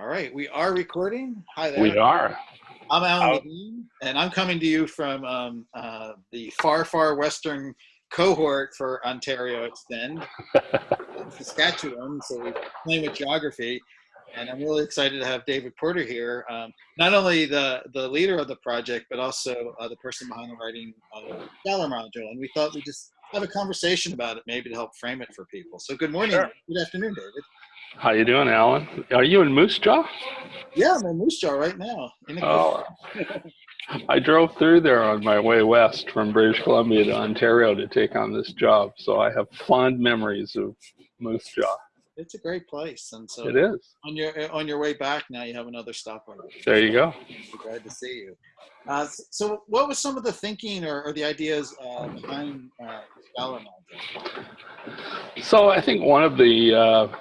All right, we are recording. Hi there. We are. I'm Alan How- Levine, and I'm coming to you from um, uh, the far, far western cohort for Ontario Extend, Saskatchewan. So we're playing with geography, and I'm really excited to have David Porter here. Um, not only the the leader of the project, but also uh, the person behind the writing of the Scholar module. And we thought we'd just have a conversation about it, maybe to help frame it for people. So good morning, Sure. good afternoon, David. How you doing, Alan? Are you in Moose Jaw? Yeah, I'm in Moose Jaw right now. Oh, I drove through there on my way west from British Columbia to Ontario to take on this job, so I have fond memories of Moose Jaw. it's a great place, and so It is. on your on your way back now you have another stopover There you go. Glad to see you uh, so what was some of the thinking or, or the ideas uh, behind uh, scholar So I think one of the uh,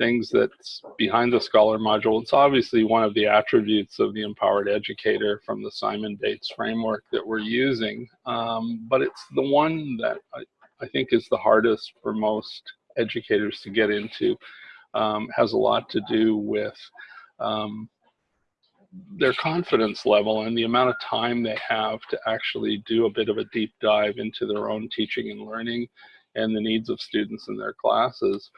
things that's behind the Scholar module, it's obviously one of the attributes of the empowered educator from the Simon Bates framework that we're using, um, but it's the one that I, I think is the hardest for most educators to get into. Um, has a lot to do with um, their confidence level and the amount of time they have to actually do a bit of a deep dive into their own teaching and learning and the needs of students in their classes.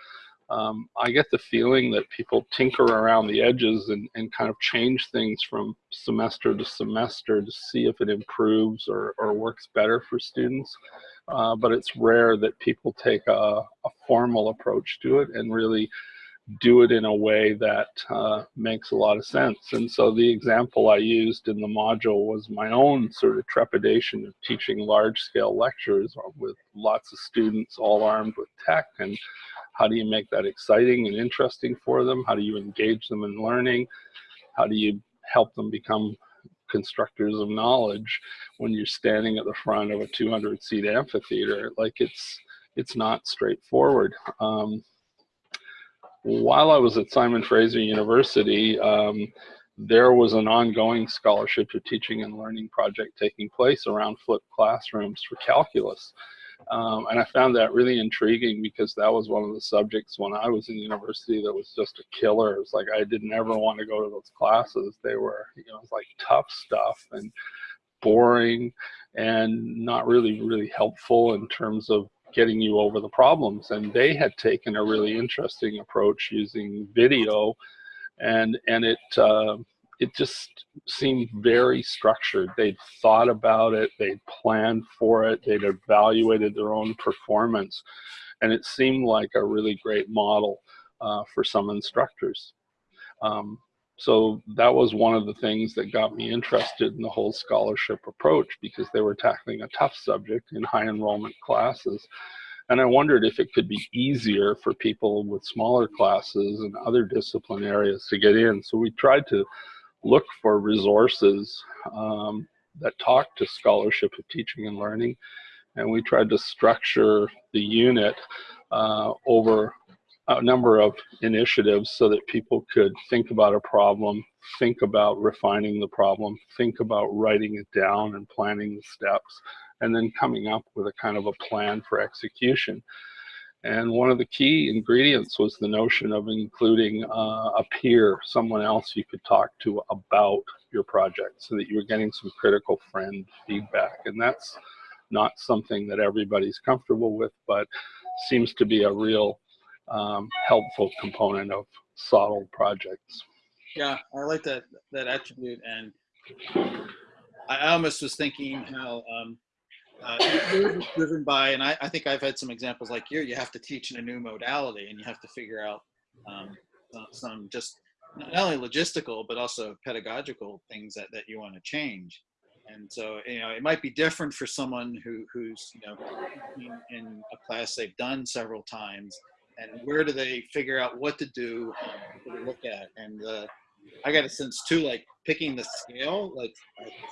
Um, I get the feeling that people tinker around the edges and, and kind of change things from semester to semester to see if it improves or, or works better for students. Uh, but it's rare that people take a, a formal approach to it and really do it in a way that uh, makes a lot of sense. And so the example I used in the module was my own sort of trepidation of teaching large scale lectures with lots of students all armed with tech and how do you make that exciting and interesting for them? How do you engage them in learning? How do you help them become constructors of knowledge when you're standing at the front of a 200 seat amphitheater? Like it's, it's not straightforward. Um, while I was at Simon Fraser University, um, there was an ongoing scholarship to teaching and learning project taking place around flipped classrooms for calculus. Um, and I found that really intriguing because that was one of the subjects when I was in university that was just a killer. It was like I didn't ever want to go to those classes. They were, you know, it was like tough stuff and boring and not really, really helpful in terms of getting you over the problems. And they had taken a really interesting approach using video, and and it uh, it just seemed very structured. They'd thought about it, they'd planned for it, they'd evaluated their own performance, and it seemed like a really great model uh, for some instructors. Um, so that was one of the things that got me interested in the whole scholarship approach because they were tackling a tough subject in high enrollment classes. And I wondered if it could be easier for people with smaller classes and other discipline areas to get in. So we tried to look for resources um, that talk to scholarship of teaching and learning. And we tried to structure the unit uh, over a number of initiatives so that people could think about a problem, think about refining the problem, think about writing it down and planning the steps, and then coming up with a kind of a plan for execution. And one of the key ingredients was the notion of including uh, a peer, someone else you could talk to about your project so that you were getting some critical friend feedback. And that's not something that everybody's comfortable with, but seems to be a real um, helpful component of SOTL projects. yeah i like that that attribute and i almost was thinking how um, uh, driven by and I, I think i've had some examples like you you have to teach in a new modality and you have to figure out um, some- just not only logistical but also pedagogical things that, that you want to change. And so you know it might be different for someone who who's you know in, in a class they've done several times and where do they figure out what to do what to look at? And uh, i got a sense too like picking the scale like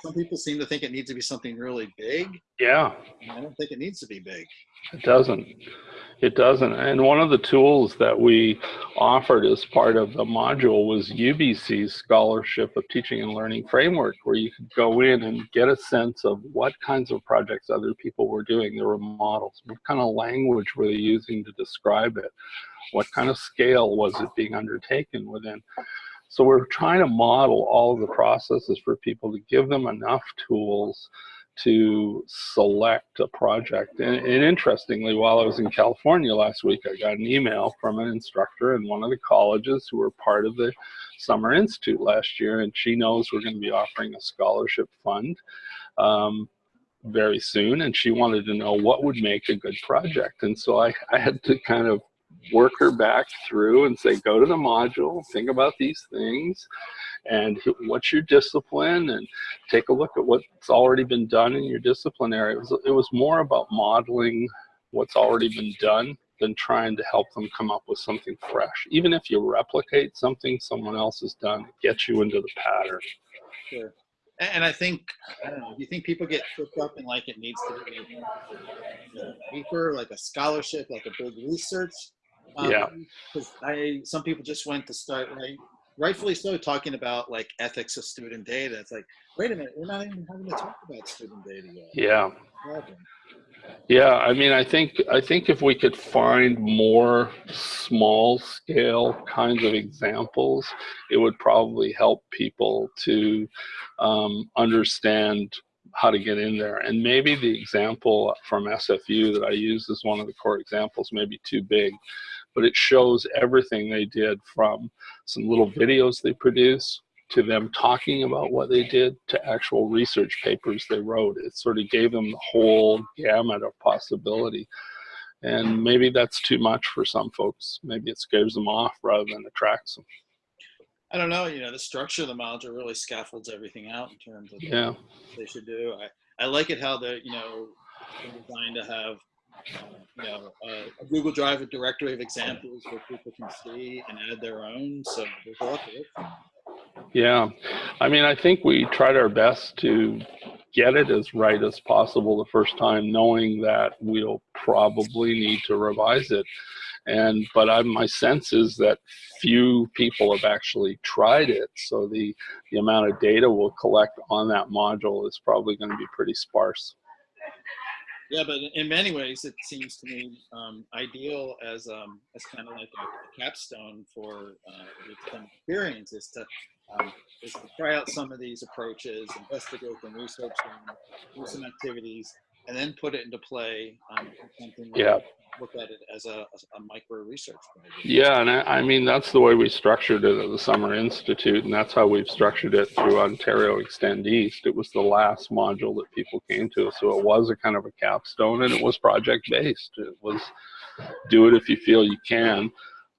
some people seem to think it needs to be something really big Yeah, i don't think it needs to be big it doesn't. It doesn't. And one of the tools that we offered as part of the module was UBC's Scholarship of Teaching and Learning Framework, where you could go in and get a sense of what kinds of projects other people were doing. There were models. What kind of language were they using to describe it? What kind of scale was it being undertaken within? So we're trying to model all of the processes for people to give them enough tools to select a project. And, and, interestingly, while I was in California last week, I got an email from an instructor in one of the colleges who were part of the Summer Institute last year, and she knows we're going to be offering a scholarship fund um, very soon, and she wanted to know what would make a good project. And so I, I had to kind of work her back through and say, go to the module, think about these things, and what's your discipline, and take a look at what's already been done in your discipline area. It was, it was more about modeling what's already been done than trying to help them come up with something fresh. Even if you replicate something someone else has done, it gets you into the pattern. Sure. And I think, I don't know, do you think people get tripped up in like it needs to be a paper, like a scholarship, like a big research um, yeah. Because I some people just went to start right, rightfully so talking about like ethics of student data. It's like, wait a minute, we're not even having to talk about student data yet. Yeah. Yeah, I mean, I think I think if we could find more small scale kinds of examples, it would probably help people to um, understand how to get in there. And maybe the example from SFU that I use as one of the core examples may be too big, but it shows everything they did from some little videos they produce to them talking about what they did to actual research papers they wrote. It sort of gave them the whole gamut of possibility. And maybe that's too much for some folks. Maybe it scares them off rather than attracts them. I don't know, you know, the structure of the module really scaffolds everything out in terms of yeah. they should do. I, I like it how the, you know, designed to have you know, uh, a Google Drive, a directory of examples where people can see and add their own. So there's a lot look Yeah, I mean, I think we tried our best to get it as right as possible the first time, knowing that we'll probably need to revise it. And but I, my sense is that few people have actually tried it, so the the amount of data we'll collect on that module is probably going to be pretty sparse. Yeah, but in many ways, it seems to me um, ideal as um, as kind of like a capstone for uh, experience is to um, is to try out some of these approaches, investigate them, research them, do some activities, and then put it into play. Um, something yeah look at it as a, a micro research project. Yeah, and I, I, mean, that's the way we structured it at the Summer Institute, and that's how we've structured it through Ontario Extend East. It was the last module that people came to, so it was a kind of a capstone, and it was project-based. It was do it if you feel you can.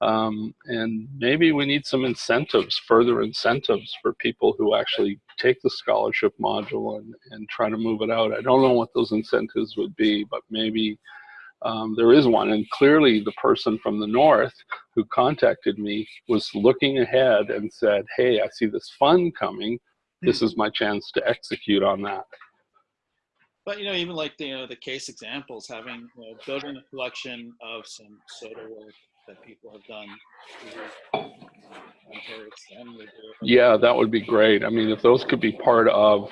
Um, and maybe we need some incentives, further incentives for people who actually take the scholarship module and, and try to move it out. I don't know what those incentives would be, but maybe um, there is one. And clearly the person from the north who contacted me was looking ahead and said, hey, I see this fund coming. This is my chance to execute on that. But you know, even like the you know, the case examples, having you know, building a collection of some SOTL work that people have done. Yeah, that would be great. I mean, if those could be part of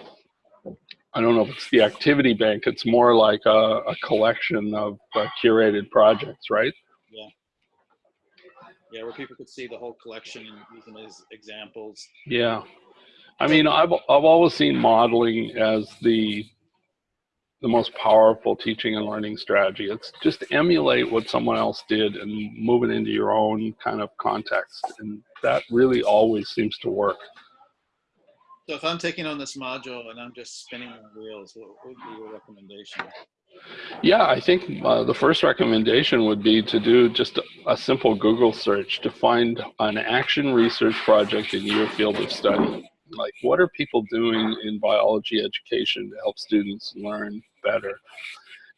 I don't know if it's the activity bank. It's more like a, a collection of uh, curated projects, right? Yeah. Yeah, where people could see the whole collection and use them as examples. Yeah. I mean, I've, I've always seen modeling as the the most powerful teaching and learning strategy. It's just emulate what someone else did and move it into your own kind of context. And that really always seems to work. So if I'm taking on this module and I'm just spinning my wheels, what would be your recommendation? Yeah, I think uh, the first recommendation would be to do just a, a, simple Google search to find an action research project in your field of study. Like, what are people doing in biology education to help students learn better?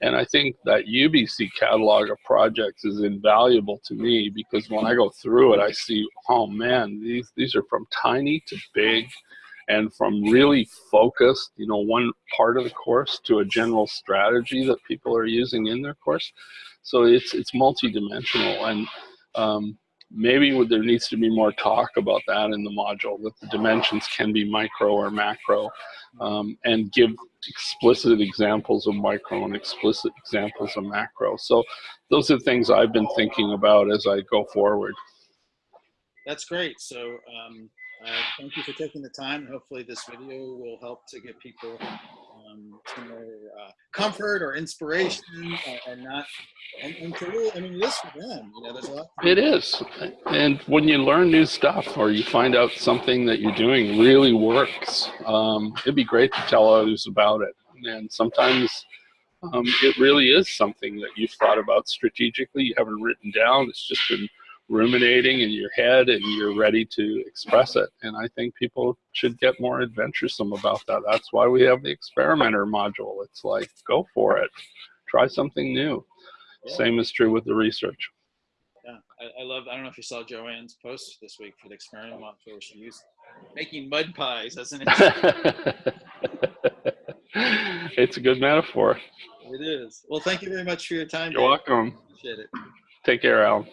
And I think that UBC catalog of projects is invaluable to me because when I go through it, I see, oh man, these, these are from tiny to big and from really focused, you know, one part of the course to a general strategy that people are using in their course. So it's it's multidimensional, and um, maybe there needs to be more talk about that in the module. That the dimensions can be micro or macro, um, and give explicit examples of micro and explicit examples of macro. So those are things I've been thinking about as I go forward. that's great. So um, uh, thank you for taking the time. Hopefully this video will help to get people um, uh, comfort or inspiration uh, and not, and, and to really, I mean, it is for them. You know, there's a lot. It is. And when you learn new stuff or you find out something that you're doing really works, um, it'd be great to tell others about it. And sometimes um, it really is something that you've thought about strategically, you haven't written down, it's just been ruminating in your head and you're ready to express it. And I think people should get more adventuresome about that. That's why we have the experimenter module. It's like, go for it. Try something new. Yeah. Same is true with the research. Yeah, I, I love. I don't know if you saw Joanne's post this week for the experiment module where she used making mud pies as an. it's a good metaphor. it is. Well, thank you very much for your time. You're Dave. welcome. Appreciate it. Take care, Alan.